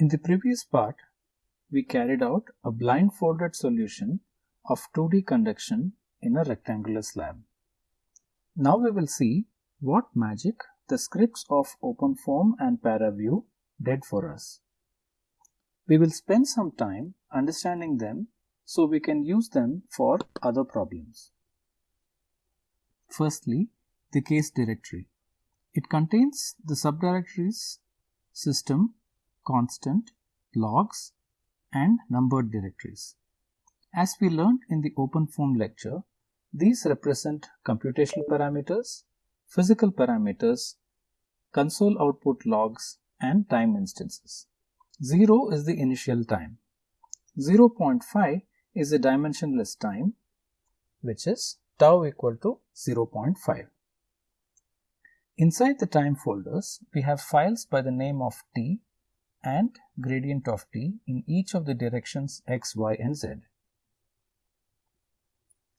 In the previous part, we carried out a blindfolded solution of 2D conduction in a rectangular slab. Now we will see what magic the scripts of OpenFOAM and ParaView did for us. We will spend some time understanding them so we can use them for other problems. Firstly, the case directory. It contains the subdirectories system, constant, logs, and numbered directories. As we learned in the OpenFOAM lecture, these represent computational parameters, physical parameters, console output logs, and time instances. 0 is the initial time. 0.5 is the dimensionless time, which is tau equal to 0.5. Inside the time folders, we have files by the name of t and gradient of t in each of the directions x, y, and z.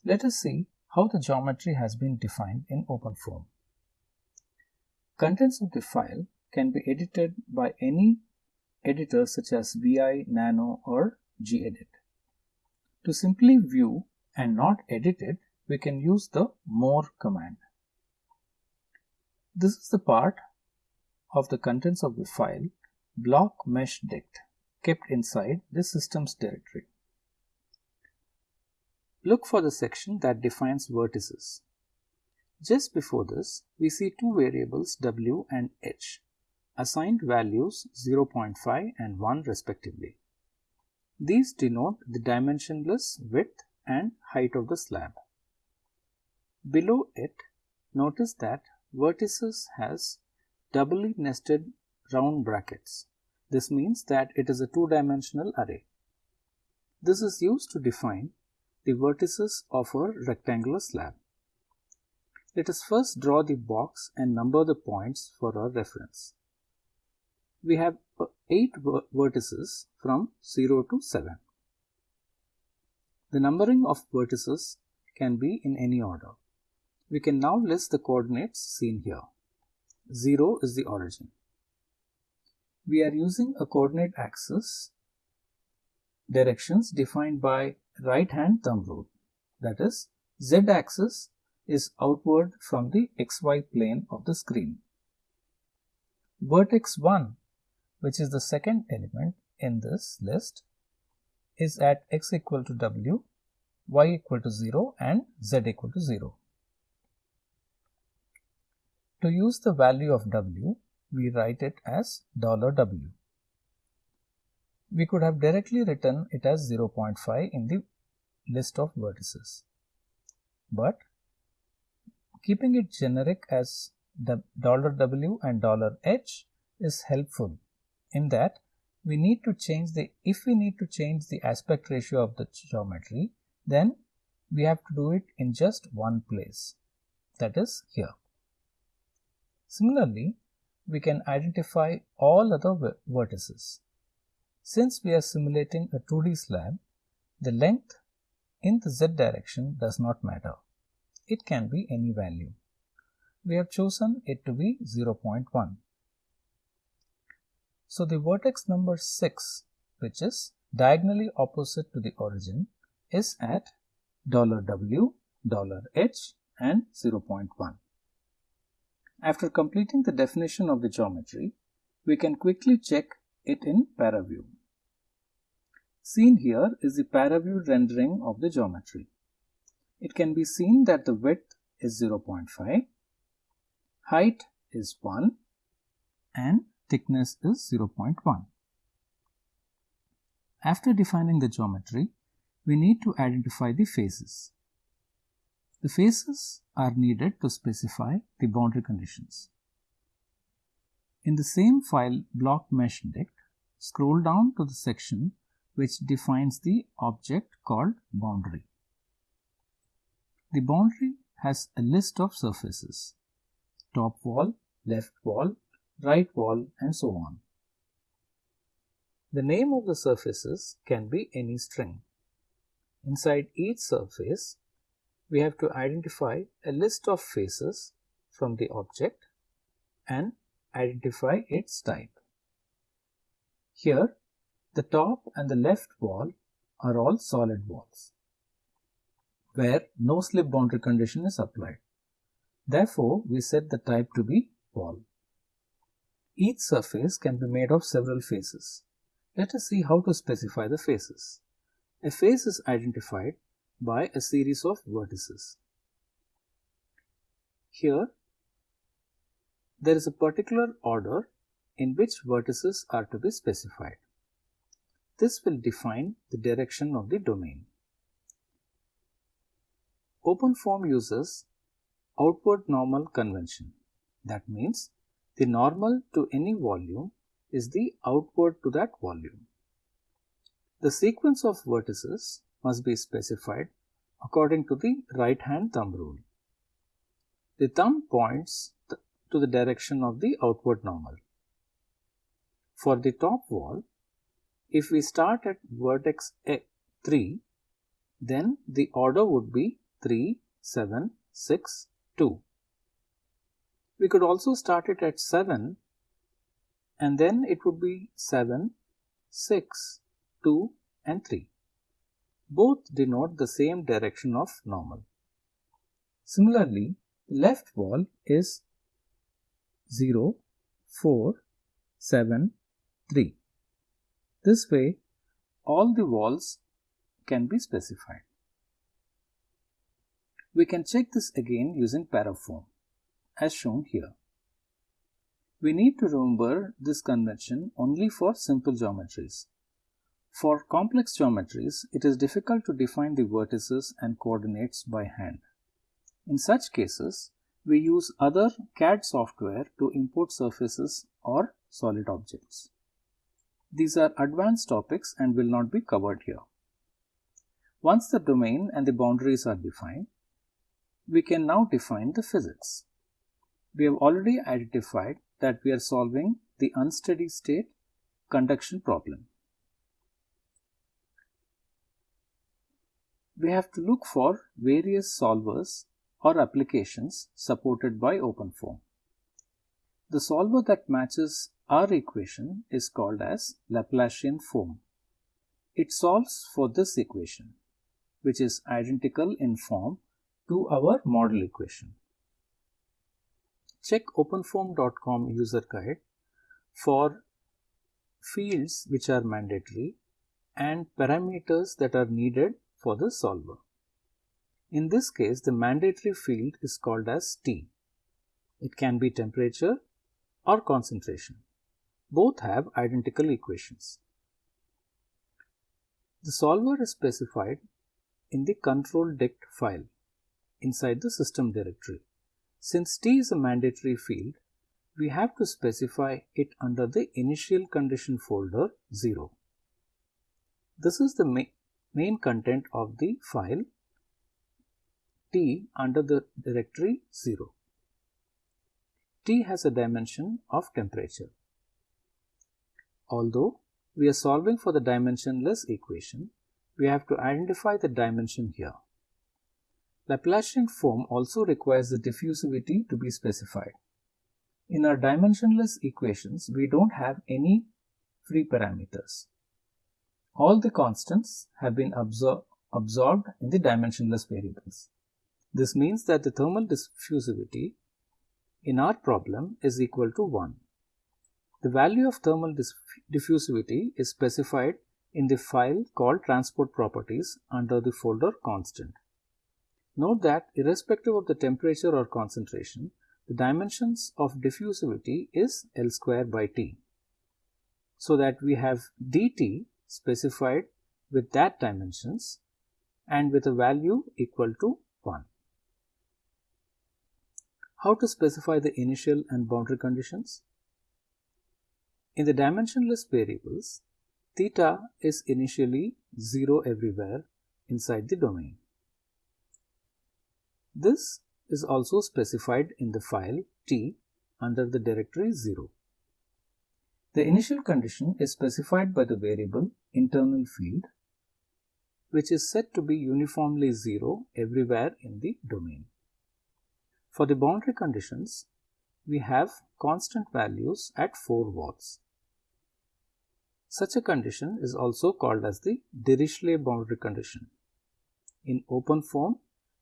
Let us see how the geometry has been defined in OpenFOAM. Contents of the file can be edited by any editor such as VI, Nano or gedit. To simply view and not edit it, we can use the more command. This is the part of the contents of the file block mesh dict kept inside the systems directory. Look for the section that defines vertices. Just before this, we see two variables w and h, assigned values 0.5 and 1 respectively. These denote the dimensionless width and height of the slab. Below it, notice that vertices has doubly nested round brackets. This means that it is a two-dimensional array. This is used to define the vertices of a rectangular slab. Let us first draw the box and number the points for our reference. We have uh, 8 vertices from 0 to 7. The numbering of vertices can be in any order. We can now list the coordinates seen here. 0 is the origin. We are using a coordinate axis directions defined by right hand thumb rule. That is, z axis is outward from the xy plane of the screen. Vertex 1, which is the second element in this list, is at x equal to w, y equal to 0 and z equal to 0. To use the value of w, we write it as dollar $w. We could have directly written it as 0.5 in the list of vertices. But keeping it generic as the $w and dollar $h is helpful in that we need to change the if we need to change the aspect ratio of the geometry then we have to do it in just one place that is here. Similarly, we can identify all other vertices. Since we are simulating a 2D slab, the length in the z direction does not matter. It can be any value. We have chosen it to be 0.1. So the vertex number 6, which is diagonally opposite to the origin, is at $w, $h and 0.1. After completing the definition of the geometry, we can quickly check it in ParaView. Seen here is the ParaView rendering of the geometry. It can be seen that the width is 0.5, height is 1 and thickness is 0.1. After defining the geometry, we need to identify the faces. The faces are needed to specify the boundary conditions. In the same file block mesh dict, scroll down to the section which defines the object called boundary. The boundary has a list of surfaces, top wall, left wall, right wall and so on. The name of the surfaces can be any string. Inside each surface, we have to identify a list of faces from the object and identify its type. Here, the top and the left wall are all solid walls, where no slip boundary condition is applied. Therefore, we set the type to be wall. Each surface can be made of several faces. Let us see how to specify the faces. A face is identified by a series of vertices. Here, there is a particular order in which vertices are to be specified. This will define the direction of the domain. OpenFOAM uses outward normal convention. That means the normal to any volume is the outward to that volume. The sequence of vertices must be specified according to the right hand thumb rule. The thumb points to the direction of the outward normal. For the top wall, if we start at vertex A 3, then the order would be 3, 7, 6, 2. We could also start it at 7 and then it would be 7, 6, 2 and 3. Both denote the same direction of normal. Similarly, the left wall is 0, 4, 7, 3. This way, all the walls can be specified. We can check this again using parafoam, as shown here. We need to remember this convention only for simple geometries. For complex geometries, it is difficult to define the vertices and coordinates by hand. In such cases, we use other CAD software to import surfaces or solid objects. These are advanced topics and will not be covered here. Once the domain and the boundaries are defined, we can now define the physics. We have already identified that we are solving the unsteady state conduction problem. We have to look for various solvers or applications supported by OpenFOAM. The solver that matches our equation is called as Laplacian foam. It solves for this equation, which is identical in form to our model equation. Check openfoam.com user guide for fields which are mandatory and parameters that are needed for the solver. In this case, the mandatory field is called as T. It can be temperature or concentration. Both have identical equations. The solver is specified in the control dict file inside the system directory. Since T is a mandatory field, we have to specify it under the initial condition folder 0. This is the main content of the file T under the directory 0. T has a dimension of temperature. Although we are solving for the dimensionless equation, we have to identify the dimension here. Laplacian foam also requires the diffusivity to be specified. In our dimensionless equations, we don't have any free parameters. All the constants have been absor absorbed in the dimensionless variables. This means that the thermal diffusivity in our problem is equal to 1. The value of thermal diffusivity is specified in the file called transport properties under the folder constant. Note that irrespective of the temperature or concentration, the dimensions of diffusivity is L square by T. So that we have dt specified with that dimensions and with a value equal to 1. How to specify the initial and boundary conditions? In the dimensionless variables, theta is initially 0 everywhere inside the domain. This is also specified in the file t under the directory 0. The initial condition is specified by the variable internal field which is said to be uniformly 0 everywhere in the domain. For the boundary conditions, we have constant values at 4 watts. Such a condition is also called as the Dirichlet boundary condition. In OpenFOAM,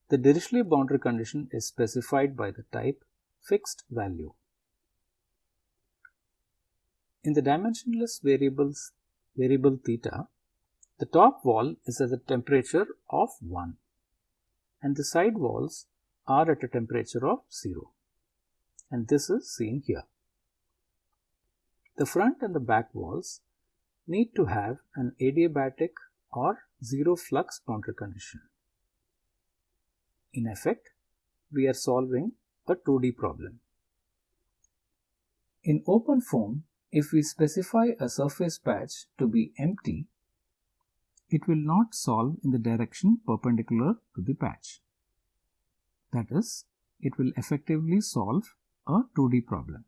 the Dirichlet boundary condition is specified by the type fixed value. In the dimensionless variables variable theta, the top wall is at a temperature of 1 and the side walls are at a temperature of 0 and this is seen here. The front and the back walls need to have an adiabatic or zero flux boundary condition. In effect, we are solving a 2D problem. In OpenFOAM, if we specify a surface patch to be empty, it will not solve in the direction perpendicular to the patch. That is, it will effectively solve a 2D problem.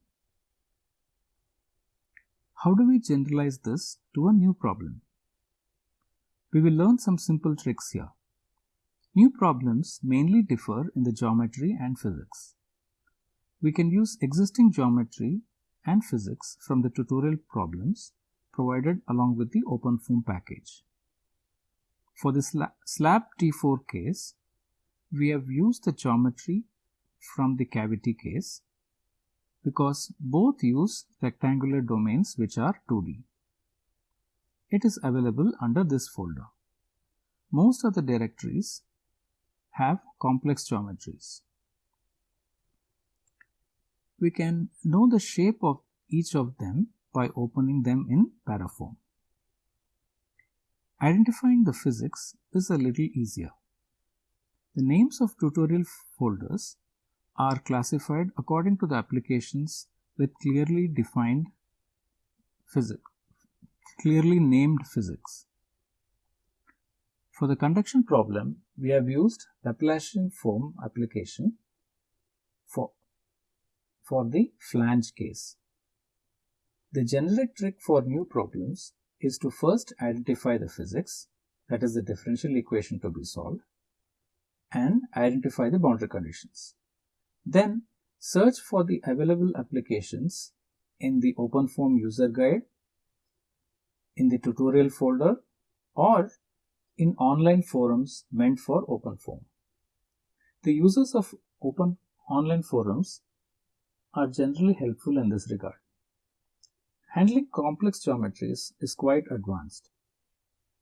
How do we generalize this to a new problem? We will learn some simple tricks here. New problems mainly differ in the geometry and physics. We can use existing geometry and physics from the tutorial problems provided along with the OpenFOAM package. For the slab T4 case, we have used the geometry from the cavity case because both use rectangular domains which are 2D. It is available under this folder. Most of the directories have complex geometries we can know the shape of each of them by opening them in Parafoam. Identifying the physics is a little easier. The names of tutorial folders are classified according to the applications with clearly defined physics, clearly named physics. For the conduction problem, we have used Laplacian foam application for the flange case. The generic trick for new problems is to first identify the physics, that is the differential equation to be solved, and identify the boundary conditions. Then search for the available applications in the OpenFOAM user guide, in the tutorial folder, or in online forums meant for OpenFOAM. The users of open online forums are generally helpful in this regard. Handling complex geometries is quite advanced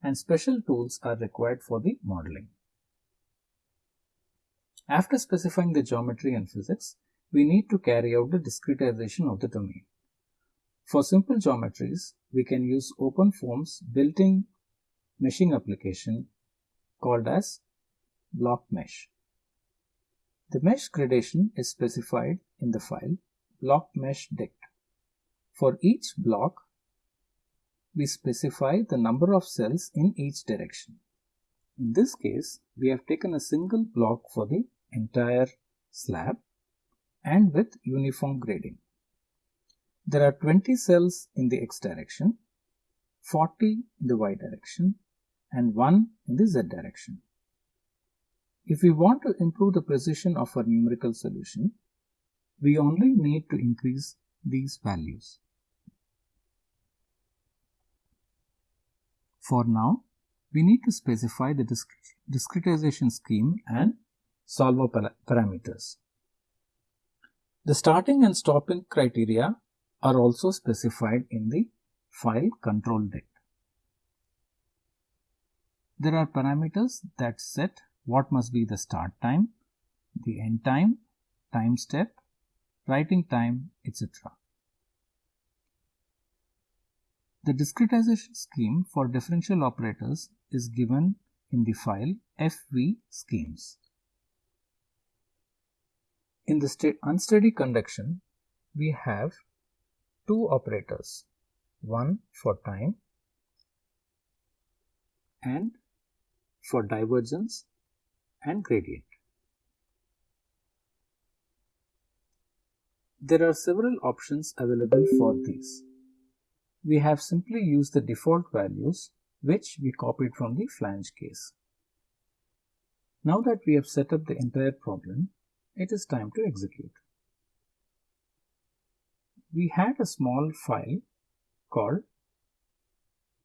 and special tools are required for the modeling. After specifying the geometry and physics, we need to carry out the discretization of the domain. For simple geometries, we can use OpenFOAM's built-in meshing application called as block mesh. The mesh gradation is specified in the file block mesh dict. For each block, we specify the number of cells in each direction. In this case, we have taken a single block for the entire slab and with uniform grading. There are 20 cells in the x direction, 40 in the y direction and 1 in the z direction. If we want to improve the precision of our numerical solution, we only need to increase these values. For now, we need to specify the discretization scheme and solver parameters. The starting and stopping criteria are also specified in the file control dict. There are parameters that set what must be the start time, the end time, time step, writing time, etc. The discretization scheme for differential operators is given in the file fv schemes. In the unsteady conduction, we have two operators, one for time and for divergence and gradient. There are several options available for these. We have simply used the default values which we copied from the flange case. Now that we have set up the entire problem, it is time to execute. We had a small file called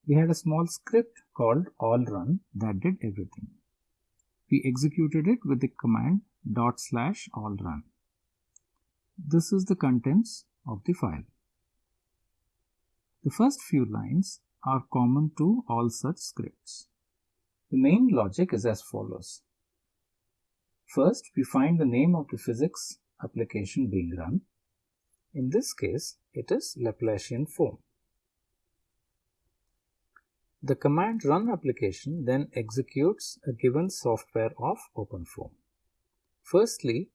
we had a small script called all run that did everything. We executed it with the command dot slash allrun. This is the contents of the file. The first few lines are common to all such scripts. The main logic is as follows. First, we find the name of the physics application being run. In this case, it is Laplacian foam. The command run application then executes a given software of OpenFOAM. Firstly,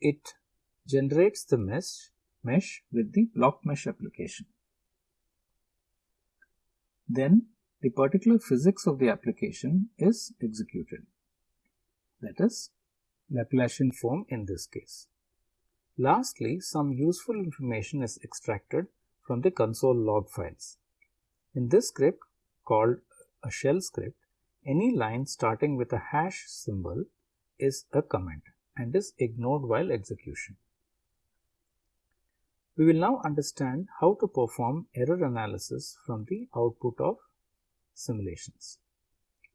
it generates the mesh, mesh with the block mesh application. Then the particular physics of the application is executed. That is Laplacian foam in this case. Lastly, some useful information is extracted from the console log files. In this script called a shell script, any line starting with a hash symbol is a comment and is ignored while execution. We will now understand how to perform error analysis from the output of simulations.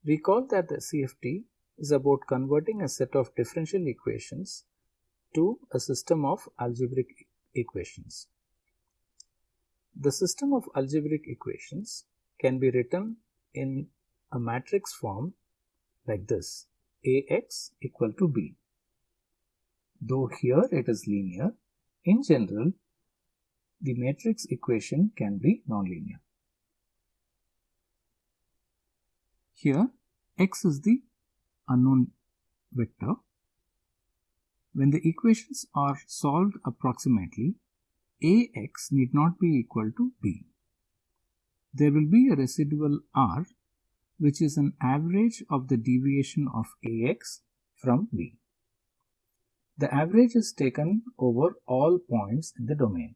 Recall that the CFD is about converting a set of differential equations to a system of algebraic equations. The system of algebraic equations can be written in a matrix form like this Ax equal to b. Though here it is linear, in general the matrix equation can be nonlinear. Here x is the unknown vector. When the equations are solved approximately, Ax need not be equal to b. There will be a residual r which is an average of the deviation of Ax from b. The average is taken over all points in the domain.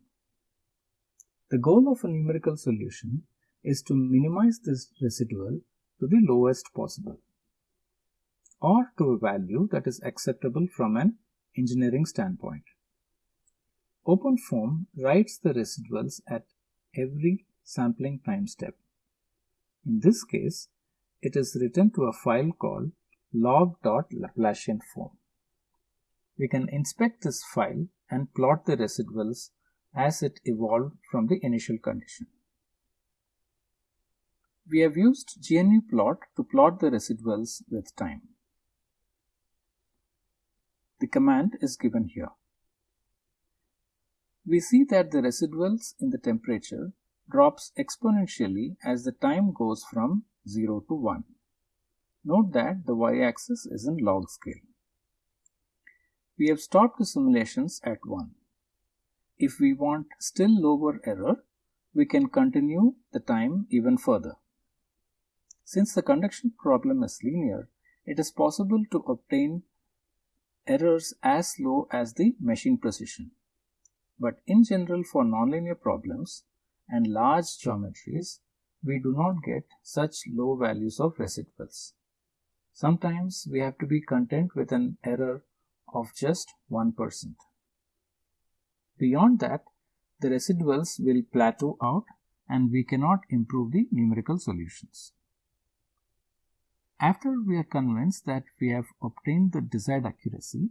The goal of a numerical solution is to minimize this residual to the lowest possible or to a value that is acceptable from an engineering standpoint. OpenFOAM writes the residuals at every sampling time step. In this case, it is written to a file called log.laplacianfoam. We can inspect this file and plot the residuals as it evolved from the initial condition. We have used GNUplot to plot the residuals with time. The command is given here. We see that the residuals in the temperature drops exponentially as the time goes from 0 to 1. Note that the y-axis is in log scale. We have stopped the simulations at 1. If we want still lower error, we can continue the time even further. Since the conduction problem is linear, it is possible to obtain errors as low as the machine precision. But in general for nonlinear problems and large geometries, we do not get such low values of residuals. Sometimes we have to be content with an error of just 1%. Beyond that, the residuals will plateau out and we cannot improve the numerical solutions. After we are convinced that we have obtained the desired accuracy,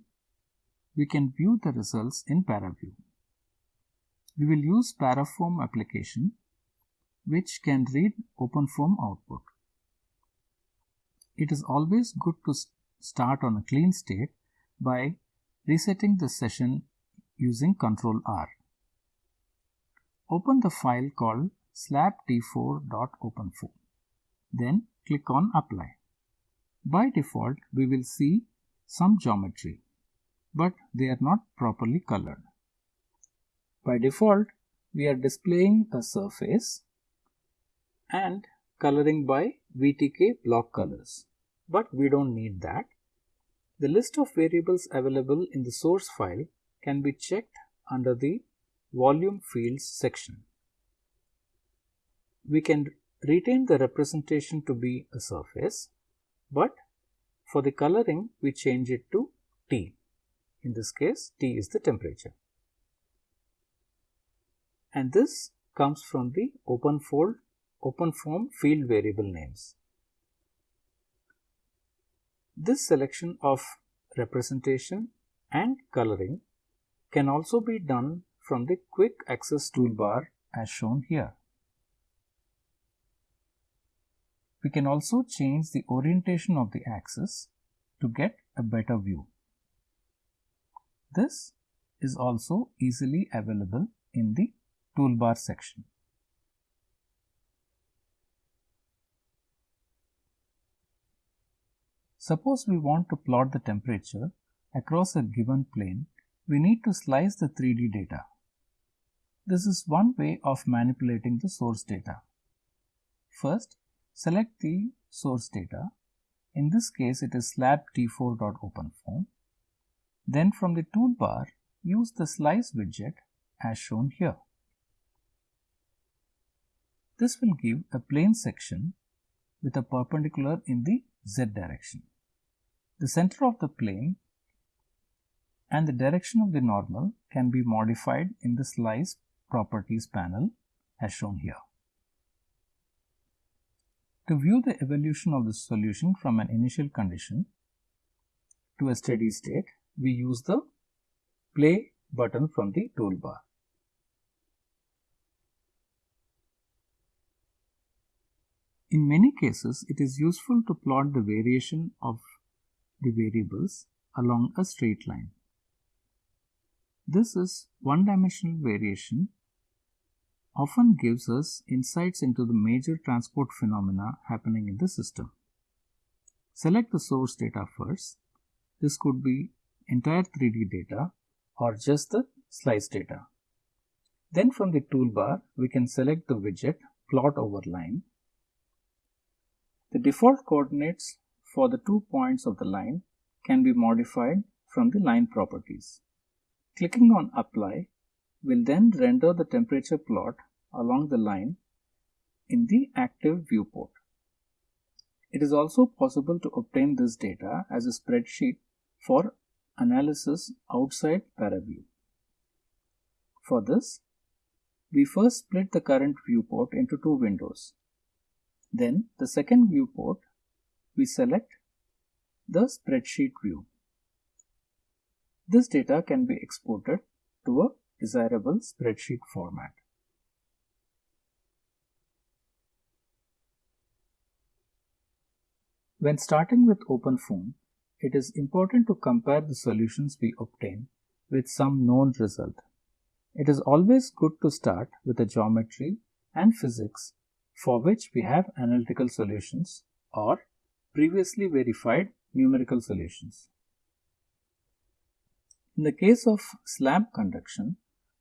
we can view the results in ParaView. We will use Parafoam application which can read OpenFOAM output. It is always good to start on a clean state by resetting the session using Ctrl R. Open the file called slabd4.openfoam. Then click on Apply. By default, we will see some geometry, but they are not properly colored. By default, we are displaying a surface and coloring by VTK block colors, but we don't need that. The list of variables available in the source file can be checked under the volume fields section. We can retain the representation to be a surface but for the coloring we change it to T. In this case T is the temperature. And this comes from the open fold OpenFOAM field variable names. This selection of representation and coloring can also be done from the quick access toolbar as shown here. We can also change the orientation of the axis to get a better view. This is also easily available in the toolbar section. Suppose we want to plot the temperature across a given plane, we need to slice the 3D data. This is one way of manipulating the source data. First, select the source data. In this case, it is slab t4.openfoam. Then from the toolbar, use the slice widget as shown here. This will give a plane section with a perpendicular in the z direction. The center of the plane and the direction of the normal can be modified in the slice properties panel as shown here. To view the evolution of the solution from an initial condition to a steady state, we use the play button from the toolbar. In many cases, it is useful to plot the variation of the variables along a straight line. This is one-dimensional variation often gives us insights into the major transport phenomena happening in the system. Select the source data first. This could be entire 3D data or just the slice data. Then from the toolbar, we can select the widget plot over line. The default coordinates for the two points of the line can be modified from the line properties. Clicking on apply will then render the temperature plot along the line in the active viewport. It is also possible to obtain this data as a spreadsheet for analysis outside ParaView. For this, we first split the current viewport into two windows. Then the second viewport we select the spreadsheet view. This data can be exported to a desirable spreadsheet format. When starting with OpenFOAM, it is important to compare the solutions we obtain with some known result. It is always good to start with a geometry and physics for which we have analytical solutions or previously verified numerical solutions. In the case of slab conduction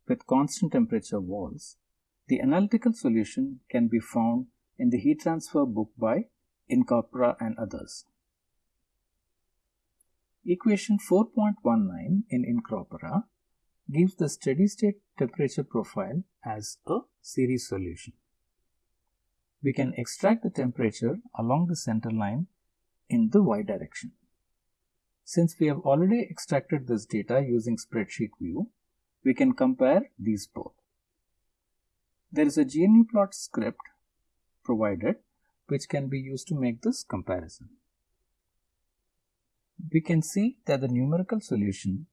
with constant temperature walls, the analytical solution can be found in the heat transfer book by Incropera and others. Equation 4.19 in Incropera gives the steady state temperature profile as a series solution. We can extract the temperature along the center line in the y direction. Since we have already extracted this data using spreadsheet view, we can compare these both. There is a GNUplot script provided which can be used to make this comparison. We can see that the numerical solution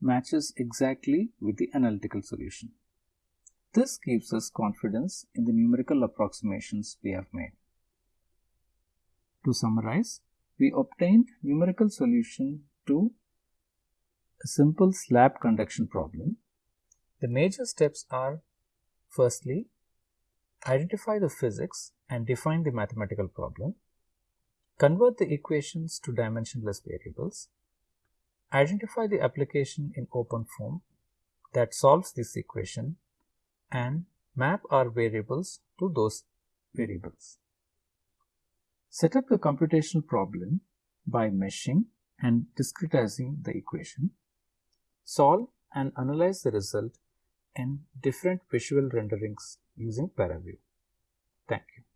matches exactly with the analytical solution. This gives us confidence in the numerical approximations we have made. To summarize, we obtained numerical solution to a simple slab conduction problem. The major steps are firstly, identify the physics and define the mathematical problem, convert the equations to dimensionless variables, identify the application in open form that solves this equation and map our variables to those variables. Set up the computational problem by meshing and discretizing the equation. Solve and analyze the result in different visual renderings using ParaView. Thank you.